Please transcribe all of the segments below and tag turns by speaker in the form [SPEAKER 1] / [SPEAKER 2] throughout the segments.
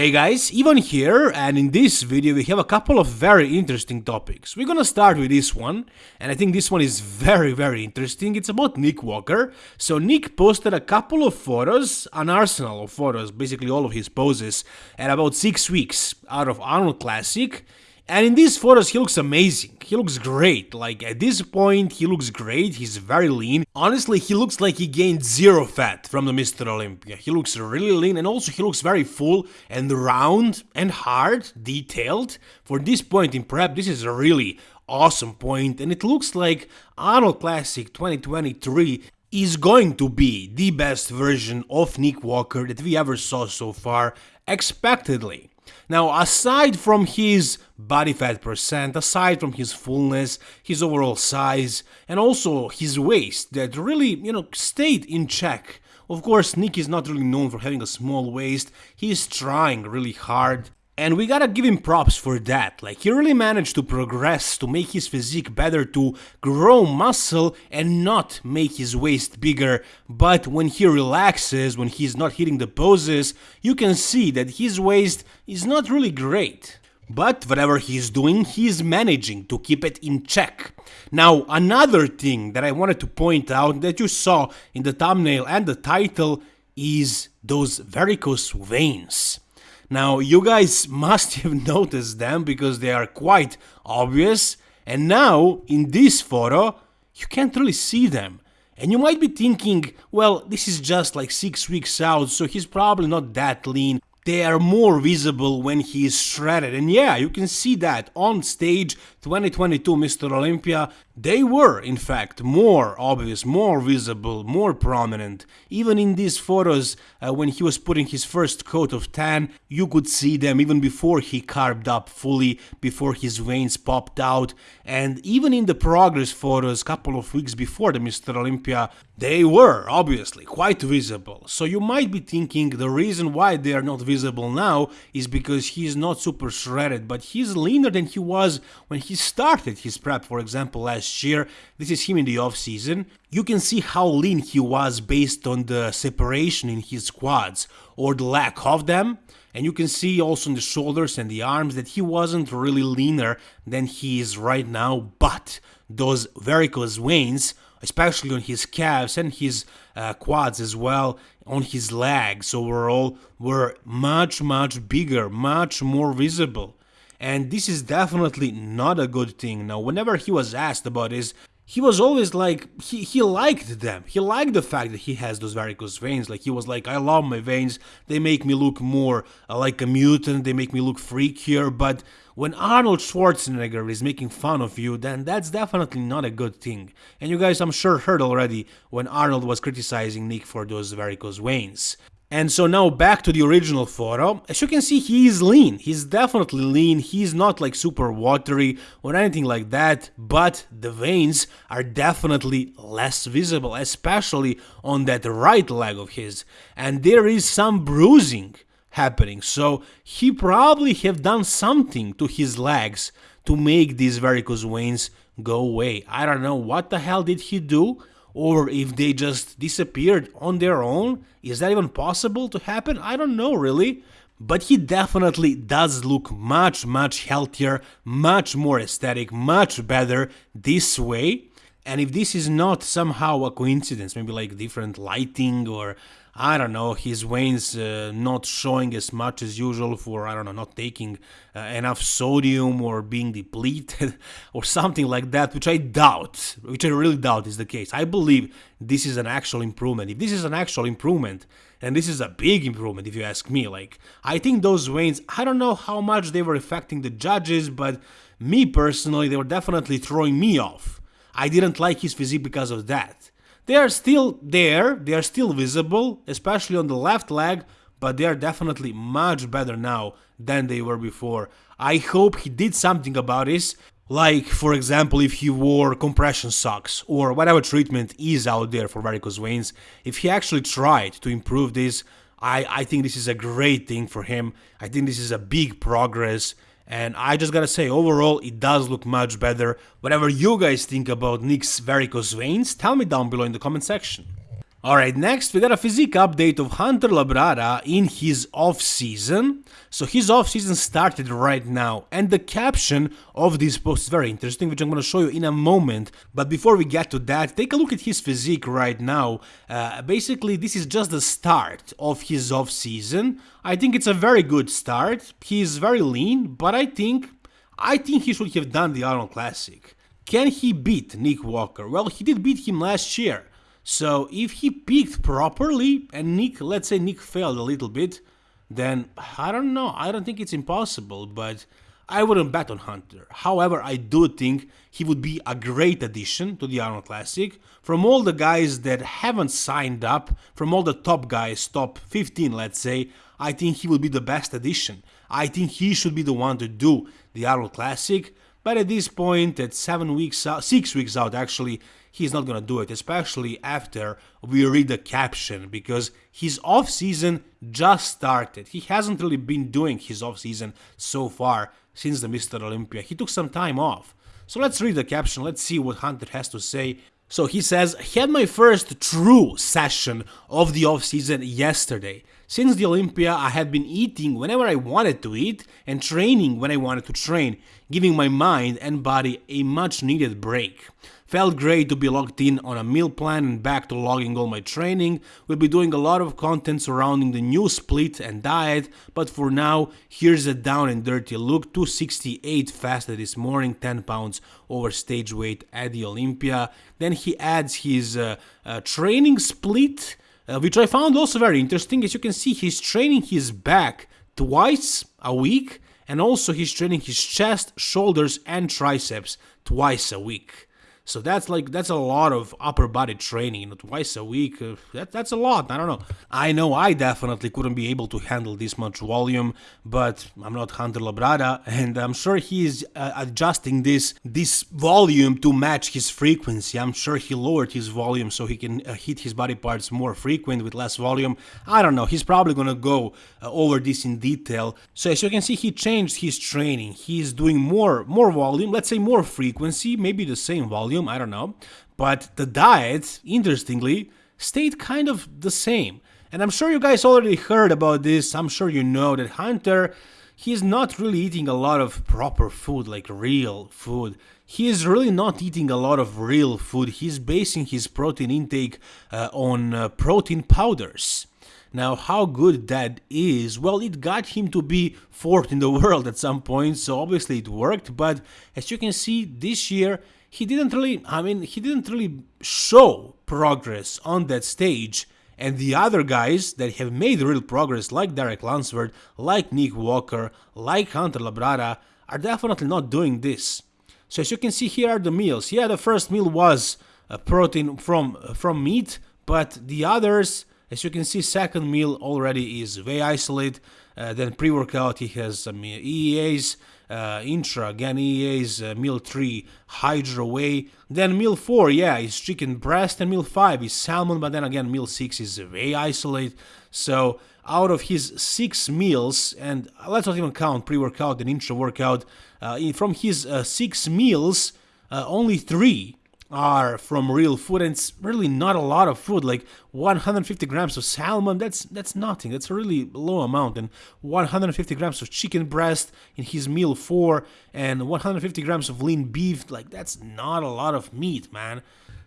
[SPEAKER 1] Hey guys, Ivan here, and in this video we have a couple of very interesting topics. We're gonna start with this one, and I think this one is very very interesting. It's about Nick Walker. So Nick posted a couple of photos, an arsenal of photos, basically all of his poses, at about 6 weeks out of Arnold Classic, and in these photos, he looks amazing. He looks great. Like, at this point, he looks great. He's very lean. Honestly, he looks like he gained zero fat from the Mr. Olympia. He looks really lean and also he looks very full and round and hard, detailed. For this point in prep, this is a really awesome point and it looks like Arnold Classic 2023 is going to be the best version of Nick Walker that we ever saw so far, expectedly. Now, aside from his body fat percent, aside from his fullness, his overall size, and also his waist that really, you know, stayed in check. Of course, Nick is not really known for having a small waist, he is trying really hard and we gotta give him props for that, like he really managed to progress, to make his physique better, to grow muscle and not make his waist bigger, but when he relaxes, when he's not hitting the poses, you can see that his waist is not really great. But whatever he's doing, he's managing to keep it in check. Now, another thing that I wanted to point out that you saw in the thumbnail and the title is those varicose veins. Now, you guys must have noticed them because they are quite obvious, and now, in this photo, you can't really see them. And you might be thinking, well, this is just like 6 weeks out, so he's probably not that lean, they are more visible when he is shredded. And yeah, you can see that on stage 2022 Mr. Olympia, they were in fact more obvious, more visible, more prominent. Even in these photos, uh, when he was putting his first coat of tan, you could see them even before he carved up fully, before his veins popped out. And even in the progress photos, couple of weeks before the Mr. Olympia, they were obviously quite visible. So you might be thinking the reason why they are not visible now is because he's not super shredded, but he's leaner than he was when he started his prep, for example, last year. This is him in the off season. You can see how lean he was based on the separation in his quads or the lack of them. And you can see also in the shoulders and the arms that he wasn't really leaner than he is right now, but those varicose veins especially on his calves and his uh, quads as well, on his legs overall, were much, much bigger, much more visible. And this is definitely not a good thing. Now, whenever he was asked about this, he was always like he, he liked them. He liked the fact that he has those varicose veins. Like he was like i love my veins. They make me look more uh, like a mutant. They make me look freakier. But when arnold schwarzenegger is making fun of you then that's definitely not a good thing. And you guys i'm sure heard already when arnold was criticizing nick for those varicose veins and so now back to the original photo, as you can see he is lean, he's definitely lean, he's not like super watery or anything like that, but the veins are definitely less visible, especially on that right leg of his, and there is some bruising happening, so he probably have done something to his legs to make these varicose veins go away. I don't know what the hell did he do, or if they just disappeared on their own. Is that even possible to happen? I don't know really. But he definitely does look much, much healthier, much more aesthetic, much better this way. And if this is not somehow a coincidence, maybe like different lighting or I don't know, his veins uh, not showing as much as usual for, I don't know, not taking uh, enough sodium or being depleted or something like that, which I doubt, which I really doubt is the case. I believe this is an actual improvement. If this is an actual improvement, and this is a big improvement if you ask me, like, I think those veins, I don't know how much they were affecting the judges, but me personally, they were definitely throwing me off. I didn't like his physique because of that. They are still there, they are still visible, especially on the left leg, but they are definitely much better now than they were before. I hope he did something about this, like for example if he wore compression socks or whatever treatment is out there for varicose veins, if he actually tried to improve this, I, I think this is a great thing for him. I think this is a big progress and I just gotta say, overall, it does look much better. Whatever you guys think about Nick's varicose veins, tell me down below in the comment section. Alright, next we got a physique update of Hunter Labrada in his off-season. So his off-season started right now, and the caption of this post is very interesting, which I'm gonna show you in a moment. But before we get to that, take a look at his physique right now. Uh, basically, this is just the start of his off-season. I think it's a very good start. He's very lean, but I think, I think he should have done the Arnold Classic. Can he beat Nick Walker? Well, he did beat him last year. So if he peaked properly and Nick, let's say Nick failed a little bit, then I don't know. I don't think it's impossible, but I wouldn't bet on Hunter. However, I do think he would be a great addition to the Arnold Classic. From all the guys that haven't signed up, from all the top guys, top 15 let's say, I think he would be the best addition. I think he should be the one to do the Arnold Classic. But at this point, at seven weeks out, six weeks out actually, he's not gonna do it, especially after we read the caption, because his off-season just started. He hasn't really been doing his off-season so far since the Mr. Olympia. He took some time off. So let's read the caption, let's see what Hunter has to say. So he says, had my first true session of the off-season yesterday. Since the Olympia, I have been eating whenever I wanted to eat and training when I wanted to train, giving my mind and body a much needed break. Felt great to be locked in on a meal plan and back to logging all my training. We'll be doing a lot of content surrounding the new split and diet, but for now, here's a down and dirty look. 268 fasted this morning, 10 pounds over stage weight at the Olympia. Then he adds his uh, uh, training split, Uh, which I found also very interesting. As you can see, he's training his back twice a week, and also he's training his chest, shoulders, and triceps twice a week. So that's like that's a lot of upper body training, you know, twice a week. Uh, that that's a lot. I don't know. I know I definitely couldn't be able to handle this much volume, but I'm not Hunter Labrada, and I'm sure he is uh, adjusting this this volume to match his frequency. I'm sure he lowered his volume so he can uh, hit his body parts more frequent with less volume. I don't know. He's probably gonna go uh, over this in detail. So as you can see, he changed his training. He's doing more more volume. Let's say more frequency, maybe the same volume I don't know. But the diet, interestingly, stayed kind of the same. And I'm sure you guys already heard about this. I'm sure you know that Hunter, he's not really eating a lot of proper food, like real food. He is really not eating a lot of real food. He's basing his protein intake uh, on uh, protein powders. Now, how good that is, well, it got him to be fourth in the world at some point, so obviously it worked, but as you can see, this year he didn't really, I mean, he didn't really show progress on that stage. And the other guys that have made real progress, like Derek Lunsford, like Nick Walker, like Hunter Labrada, are definitely not doing this. So as you can see, here are the meals. Yeah, the first meal was a protein from uh, from meat, but the others, as you can see, second meal already is whey isolate. Uh, then pre-workout, he has some EEAs, uh, intra, again EEAs, uh, meal 3 hydro whey, then meal 4, yeah, is chicken breast, and meal 5 is salmon, but then again meal 6 is whey isolate, so out of his 6 meals, and let's not even count pre-workout and intra-workout, uh, from his uh, 6 meals, uh, only 3 are from real food and it's really not a lot of food like 150 grams of salmon that's that's nothing. That's a really low amount. And 150 grams of chicken breast in his meal 4 and 150 grams of lean beef like that's not a lot of meat man.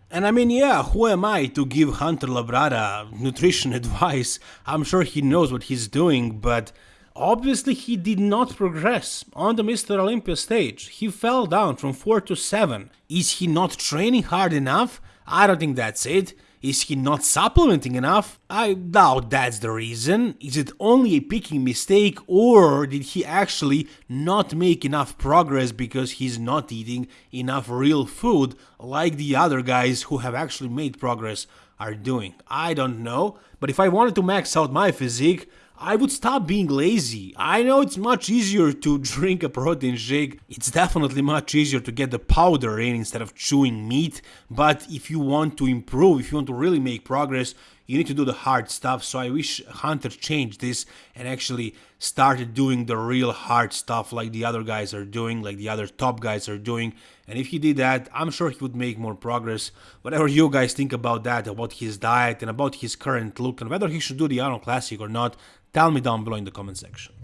[SPEAKER 1] And I mean, yeah, who am I to give Hunter Labrada nutrition advice? I'm sure he knows what he's doing, but Obviously, he did not progress on the Mr. Olympia stage. He fell down from 4 to 7. Is he not training hard enough? I don't think that's it. Is he not supplementing enough? I doubt that's the reason. Is it only a peaking mistake or did he actually not make enough progress because he's not eating enough real food like the other guys who have actually made progress are doing? I don't know, but if I wanted to max out my physique, I would stop being lazy. I know it's much easier to drink a protein shake, it's definitely much easier to get the powder in instead of chewing meat, but if you want to improve, if you want to really make progress, you need to do the hard stuff. So I wish Hunter changed this and actually started doing the real hard stuff like the other guys are doing, like the other top guys are doing. And if he did that, I'm sure he would make more progress. Whatever you guys think about that, about his diet and about his current look and whether he should do the Arnold Classic or not, tell me down below in the comment section.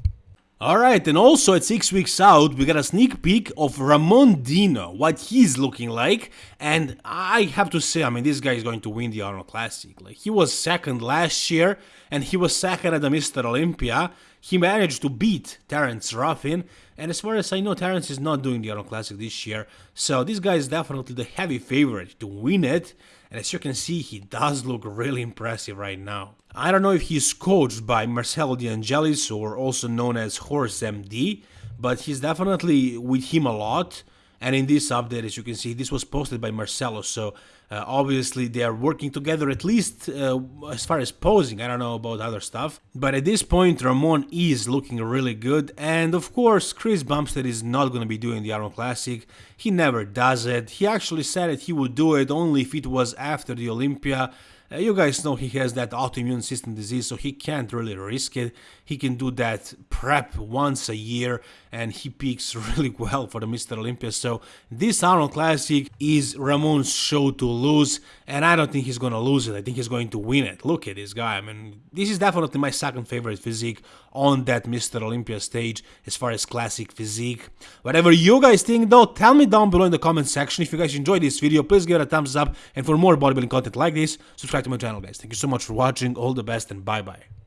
[SPEAKER 1] Alright, and also at 6 weeks out, we got a sneak peek of Ramon Dino, what he's looking like, and I have to say, I mean, this guy is going to win the Arnold Classic. Like, he was second last year, and he was second at the Mr. Olympia. He managed to beat Terence Ruffin, and as far as I know, Terence is not doing the Arnold Classic this year, so this guy is definitely the heavy favorite to win it, and as you can see, he does look really impressive right now. I don't know if he's coached by Marcelo De Angelis or also known as Horse MD, but he's definitely with him a lot. And in this update, as you can see, this was posted by Marcelo, so uh, obviously they are working together at least uh, as far as posing, I don't know about other stuff. But at this point, Ramon is looking really good, and of course, Chris Bumstead is not going to be doing the Arnold Classic, he never does it, he actually said that he would do it only if it was after the Olympia, uh, you guys know he has that autoimmune system disease, so he can't really risk it. He can do that prep once a year, and he peaks really well for the Mr. Olympia. So this Arnold Classic is Ramon's show to lose, and I don't think he's gonna lose it. I think he's going to win it. Look at this guy. I mean, this is definitely my second favorite physique on that Mr. Olympia stage as far as classic physique. Whatever you guys think though, tell me down below in the comment section. If you guys enjoyed this video, please give it a thumbs up, and for more bodybuilding content like this, subscribe my channel guys. Thank you so much for watching, all the best and bye bye.